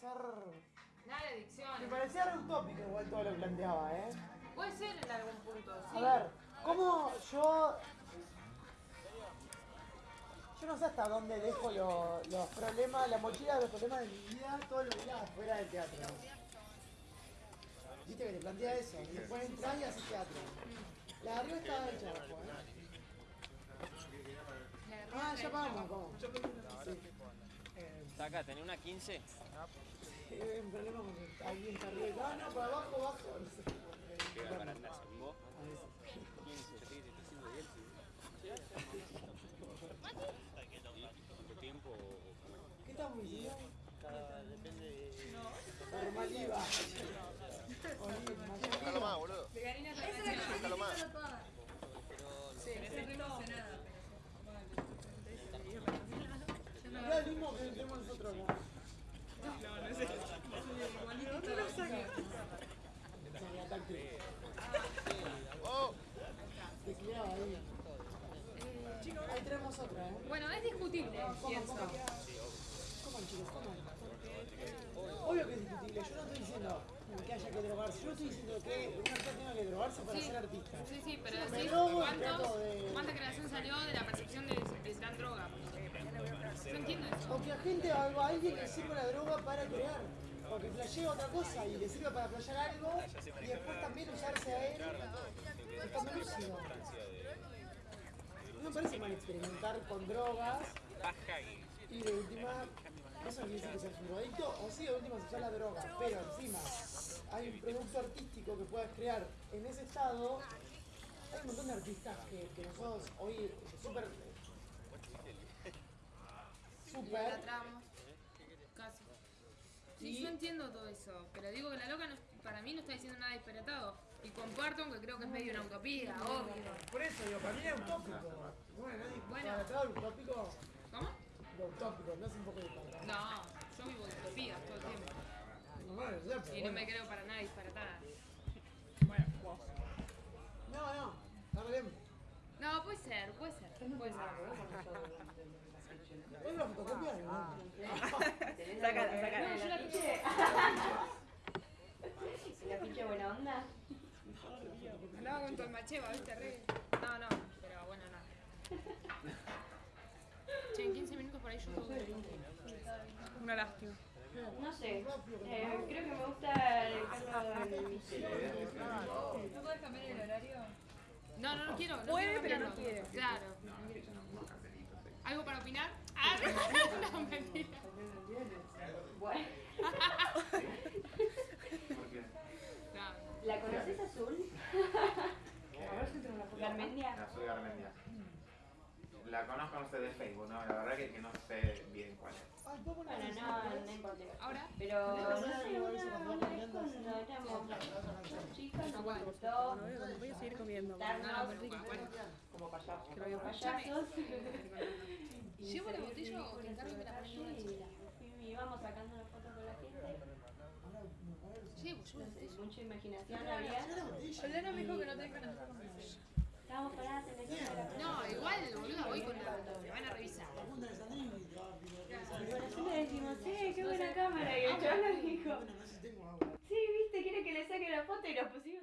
ser. Nada de adicción. Me parecía re utópico igual todo lo que planteaba, ¿eh? Puede ser en algún punto, sí. A ver, ¿cómo yo. Yo no sé hasta dónde dejo lo- los problemas, la mochila de los problemas de mi vida todos los días afuera del teatro. Viste que te plantea eso, y después entras y haces teatro. La de arriba está hecha abajo, ¿eh? Ah, ya pagamos, ¿cómo? Sí. Saca, tenés una 15. eh, un problema con el- alguien está arriba. No, no, para abajo, abajo. No ver. 15. Sí, te estoy haciendo bien. ¿Cuánto tiempo? ¿Qué estamos diciendo? Depende de... Normativa. Déjalo ¡Oh! Ahí. Tenemos otra, ¿eh? Bueno, es discutible, pienso. Coman, chicos, coman. Obvio que es discutible. Yo no estoy diciendo que haya que drogarse. Yo estoy diciendo que un artista tenga que drogarse para Sí. ser artista. Sí, sí, pero Me decís cuántos, de- cuánta creación salió de la percepción de dan droga. Yo entiendo eso. O que a gente, a alguien le sirva la droga para crear. O que flashea otra cosa y le sirva para flashear algo y después también usarse a él estando lúcido. No me parece mal experimentar con drogas y de última, eso no quiere decir que seas un drogadicto, o sí, de última se usa la droga, pero encima hay un producto artístico que puedas crear en ese estado. Hay un montón de artistas que, que nosotros hoy súper La súper tramo. Casi. Sí, Y- yo entiendo todo eso, pero digo que la loca no- para mí no está diciendo nada disparatado. Y comparto, aunque creo que es medio una utopía, obvio. Por eso, digo, para mí es utópico. Bueno, nadie Bueno. lo utópico, ¿Cómo? lo utópico, no es un poco disparatado. No, yo vivo utopías todo el tiempo. Bueno, ya, Y no bueno. me creo para nada disparatada. No, no, arreglemos. No, puede ser, puede ser, puede ser. ¿Hoy la fotocopia? No. Sácala, sácala. No, yo la La pinche buena onda. Andaba con Tolmacheva, ¿viste? Re... No, no, pero bueno, no. Che, en 15 minutos por ahí yo que... Una lástima. No sé. Eh, creo que me gusta mi ¿No puedes cambiar el horario? No, no, no quiero. No Puede, quiero pero no quiere. Claro. ¿Algo para opinar? Ah, no, mentira. Bueno. No. ¿La conoces azul? Garmendia. No, soy Garmendia. La conozco, no sé, de Facebook, ¿no? La verdad que, que no sé bien cuál es. Ay, ¿puedo poner Bueno, no, no importa. Ahora, Pero no sé, una, vez cuando éramos nos gustó Voy a seguir comiendo. darnos como payasos. ¿Llevo la botella o te encargo que me la pones una chiquita? Y íbamos sacando una foto con la gente. Llevo, llevo la botella. Mucha imaginación había. Elena me dijo que no te dejan hacer Estábamos paradas en plaza. No, igual, boluda, voy con la... Me van a revisar. Eso le decimos, sí, qué buena cámara. Y el chaval nos dijo, Bueno, no sé si tengo agua. sí, viste, quiere que le saque la foto y nos pusimos